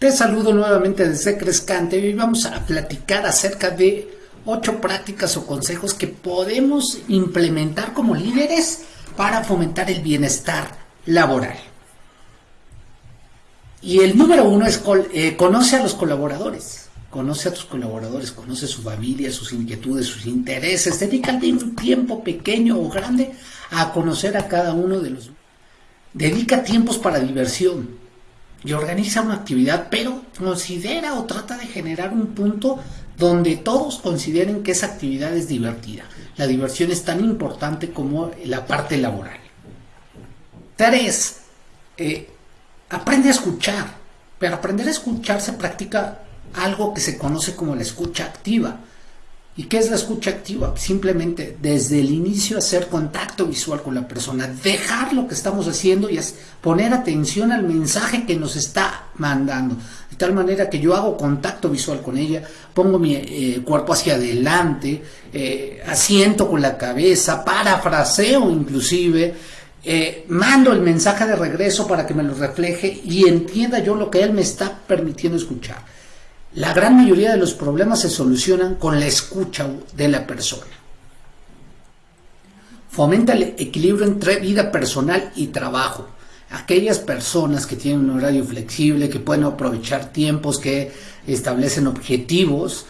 Te saludo nuevamente desde Crescante y hoy vamos a platicar acerca de ocho prácticas o consejos que podemos implementar como líderes para fomentar el bienestar laboral. Y el número uno es eh, conoce a los colaboradores. Conoce a tus colaboradores, conoce su familia, sus inquietudes, sus intereses. Dedícate un tiempo pequeño o grande a conocer a cada uno de los. Dedica tiempos para diversión y organiza una actividad, pero considera o trata de generar un punto donde todos consideren que esa actividad es divertida. La diversión es tan importante como la parte laboral. Tres, eh, aprende a escuchar. Pero aprender a escuchar se practica algo que se conoce como la escucha activa. ¿Y qué es la escucha activa? Simplemente desde el inicio hacer contacto visual con la persona, dejar lo que estamos haciendo y poner atención al mensaje que nos está mandando. De tal manera que yo hago contacto visual con ella, pongo mi eh, cuerpo hacia adelante, eh, asiento con la cabeza, parafraseo inclusive, eh, mando el mensaje de regreso para que me lo refleje y entienda yo lo que él me está permitiendo escuchar. La gran mayoría de los problemas se solucionan con la escucha de la persona. Fomenta el equilibrio entre vida personal y trabajo. Aquellas personas que tienen un horario flexible, que pueden aprovechar tiempos, que establecen objetivos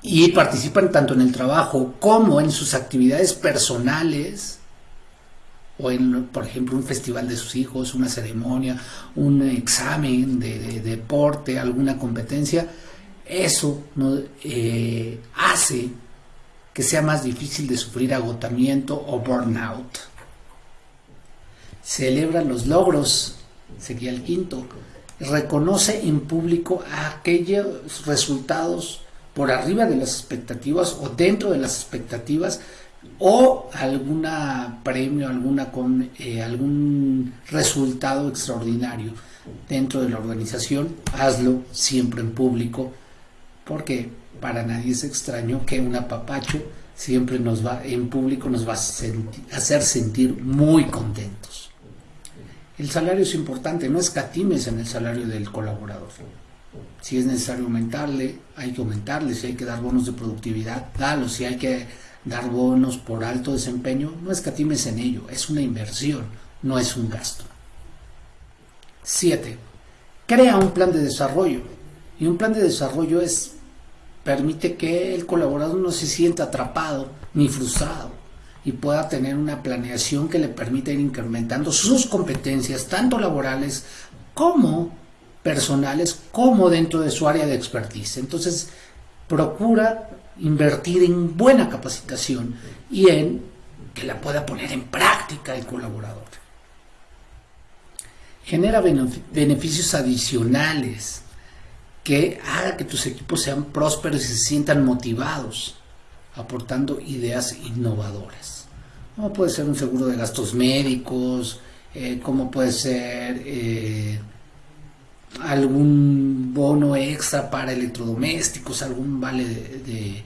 y participan tanto en el trabajo como en sus actividades personales, o en, por ejemplo, un festival de sus hijos, una ceremonia, un examen de, deporte, alguna competencia, eso eh, hace que sea más difícil de sufrir agotamiento o burnout. Celebra los logros, sería el quinto. Reconoce en público aquellos resultados por arriba de las expectativas o dentro de las expectativas o alguna premio, alguna con eh, algún resultado extraordinario dentro de la organización, hazlo siempre en público, porque para nadie es extraño que un apapacho siempre nos va en público nos va a hacer sentir muy contentos. El salario es importante, no escatimes en el salario del colaborador. Si es necesario aumentarle, hay que aumentarle, si hay que dar bonos de productividad, dalo, si hay que dar bonos por alto desempeño, no escatimes en ello, es una inversión, no es un gasto. 7. Crea un plan de desarrollo. Y un plan de desarrollo es permite que el colaborador no se sienta atrapado ni frustrado y pueda tener una planeación que le permita ir incrementando sus competencias, tanto laborales como personales, como dentro de su área de expertise. Entonces, procura invertir en buena capacitación y en que la pueda poner en práctica el colaborador. Genera beneficios adicionales que haga que tus equipos sean prósperos y se sientan motivados, aportando ideas innovadoras. Como puede ser un seguro de gastos médicos, eh, como puede ser eh, algún bono extra para electrodomésticos, algún vale de,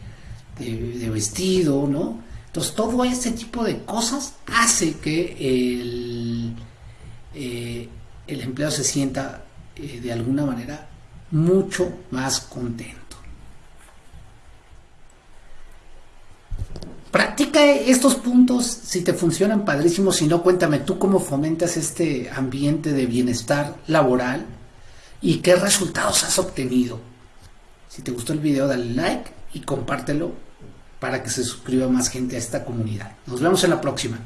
vestido, ¿no? Entonces todo ese tipo de cosas hace que el, eh, empleado se sienta eh, de alguna manera mucho más contento. Practica estos puntos, si te funcionan padrísimos, si no, cuéntame tú cómo fomentas este ambiente de bienestar laboral y qué resultados has obtenido. Si te gustó el video, dale like y compártelo para que se suscriba más gente a esta comunidad. Nos vemos en la próxima.